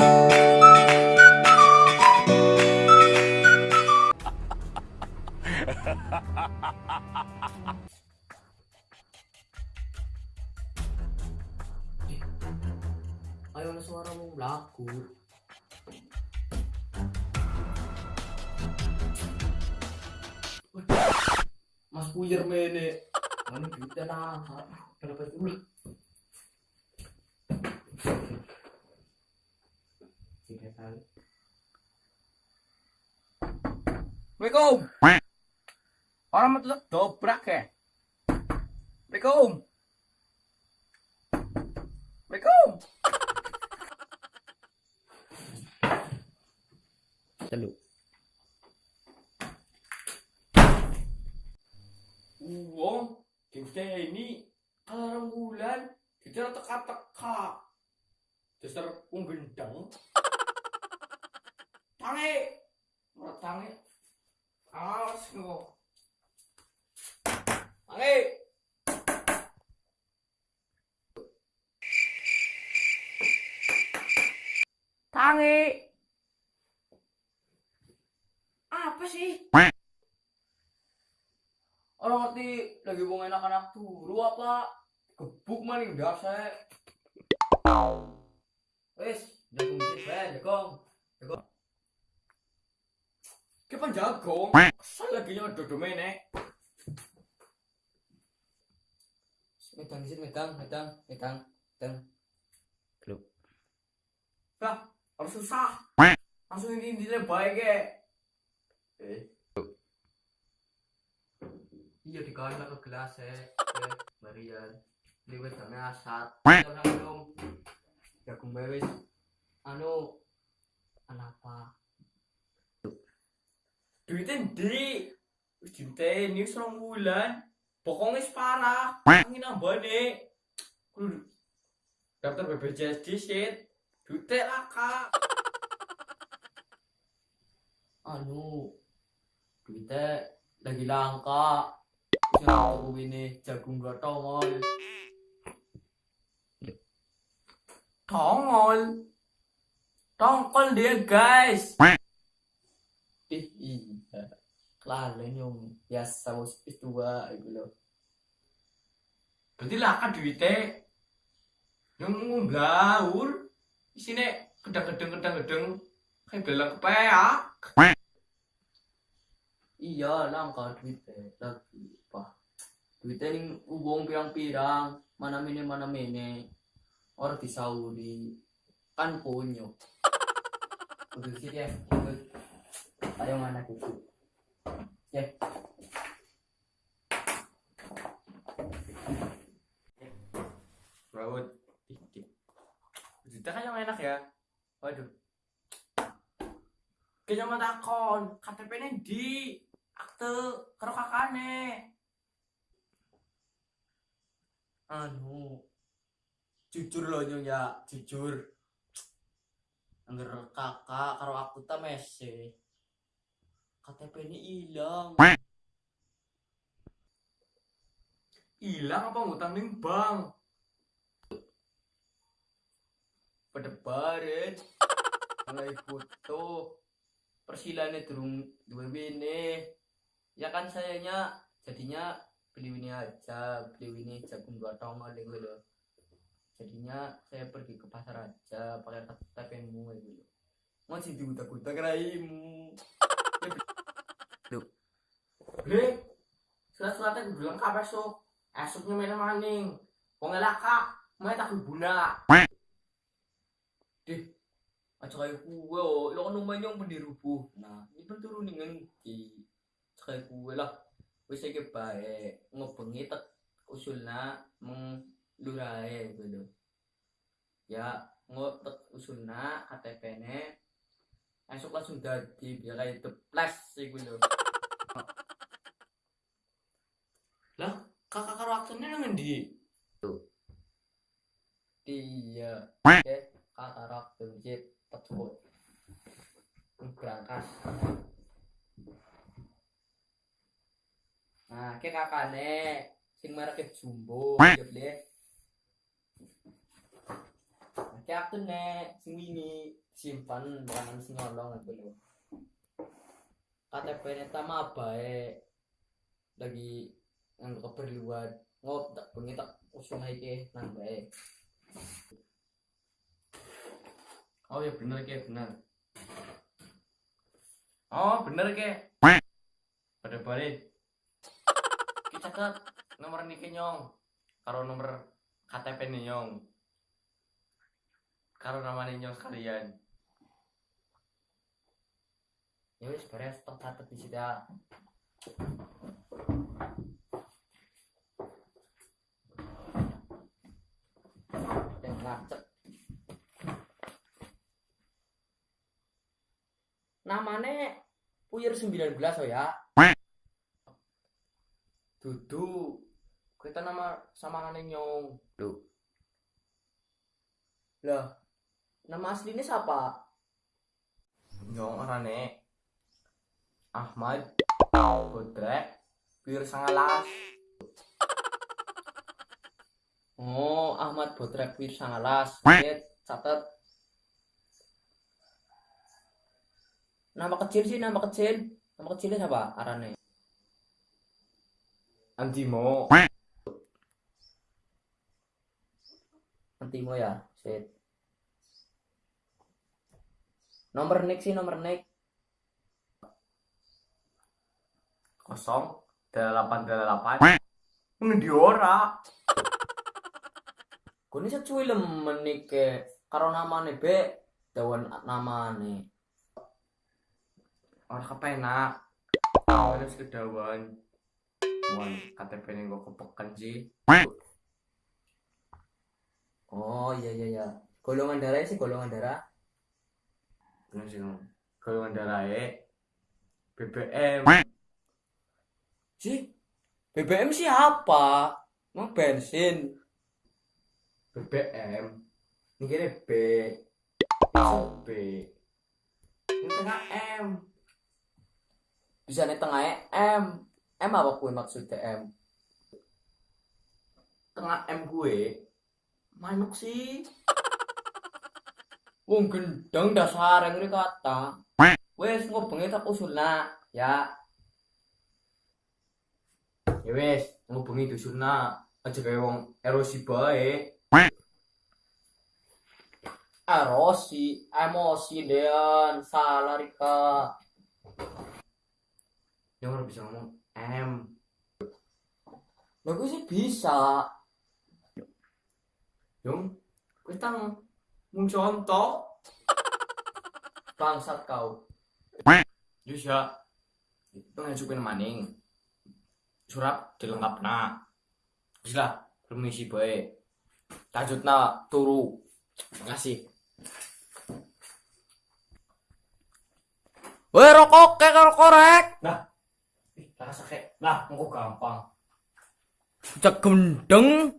Ayaw na suara mong laku. Mas Puyer mene. Mana kita na. Kenapa itu? Sige tayo. Assalamualaikum. Orang mau tutup dobrak ya. Assalamualaikum. Assalamualaikum. Talo. Uang, kita ini kalau bulan kita teka-teka. Dasar wong gendang. Tangi. Ora tangi. Awas kok. Tangi. Tangi. Apa sih? Orang ngerti lagi mau anak-anak turu apa? Gebuk maning dasar. Wes, jagung bae, jagung. Jagung. Ki penjagong. Asal lagi nyodo domene. Medang sih, medang, medang, medang, medang. Lah, harus susah. Langsung ini intinya baik ya. Eh. Iya dikain ke gelas ya. Eh, Marian. Liwet kami asat. Jangan minum. Jagung bebes. Anu. Kenapa? Duitnya di. Duitnya ini serong bulan. Pokoknya separah. Angin nambah nih. Kudu daftar BPJS disit. Duitnya lah kak. Anu. Duitnya lagi langka. Aku ini jagung gak tongol. Tongol. Tongkol dia guys. Kelalen yung biasa bos tua gitu loh. Berarti lah kan duitnya. Yang ngumblawur. Di sini kedang-kedang kedang-kedang. Kayak belang kepeak. Iya, langka duitnya lagi. Pak. Duitnya ning ubong pirang-pirang, mana mini mana mini. Orang di Saudi kan punya. Udah sih ya. Ayo mana kuku. Ya. Rawut. Duitnya kan yang enak ya. Waduh. Mah takon. KTP ini di akte karo kakane. Anu. Jujur loh nyonya, jujur. Angger kakak karo aku ta. KTP ini hilang. Hilang apa ngutang ning bank? Pedebaran. Mulai foto. Persilane durung dua wini. Ya kan sayanya jadinya beli ini aja, beli ini jagung dua tongol gitu loh. Jadinya saya pergi ke pasar aja pakai KTP-mu gitu loh. Mau sih diutak-utak raimu. Bre, surat-suratnya gue bilang kabar so. Esoknya main maning. Wong elaka, main tak guna. Deh, aja kayak kue oh, lo kan lumayan yang pendirubuh. Nah, ini pun turun dengan di kayak kue lah. Wis iki bae ngebengi tek usulna meng lurae gitu. Ya, ngotek usulna KTP-ne esok langsung dadi biar kayak deples iku lho. Kakak karo aksennya nang ndi? Iya. Oke, kakarak tunjit petut. Berangkas. Nah, ke kakane sing merek jumbo, ya ke aku ne sing simpan bukan sing nyolong itu loh KTP ini sama baik lagi nganggo keperluan ngop tak bengi tak usung iki nang bae Oh ya bener ke bener. Oh bener ke. Pada balik. Kita catat nomor niki nyong. Karo nomor KTP nih nyong. Karo nama nyong sekalian. ya wis beres tak catet di situ ya. Dan ngacet. Namanya Puyer 19 oh ya. Dudu. Kita nama samarannya nyong. Lah, nama aslinya siapa? Nyong orane Ahmad Bodrek Bir Sangalas. Oh, Ahmad Botrek Wir Sangalas. Lihat, catat. Nama kecil sih, nama kecil. Nama kecilnya siapa? Arane. Antimo. Antimo ya. Sit. Nomor nick sih, nomor nick. kosong. Delapan delapan. Ngendi ora. Gue ini secuil menik ke karo namane be. Dawan namane. ora kepenak. Harus kedawan Mon KTP ini gue kepekan sih. Oh iya iya iya. Golongan darah sih golongan darah. Nom. golongan darah BBM Sih, BBM sih apa? Mau bensin. BBM ini kira B B ini tengah M Bisa nih tengahnya M. M apa kue maksudnya M? tengah M gue manuk sih Wong gendeng dasar yang ini kata. Wes ngobengi tak usulna ya. ya wes ngubungi dusunna aja kayak wong erosi bae Erosi, emosi dean, salah Rika. yang ora bisa ngomong M Lah gue sih bisa. Yung, kita mau contoh. Bangsat kau. Bisa. Itu ngajukin maning. Surat dilengkap na. Bisa, permisi baik. Lanjut na, turu. Makasih. Weh rokok kayak kalau korek. Ih, rasa kayak, lah, mau gampang. Cek gendeng.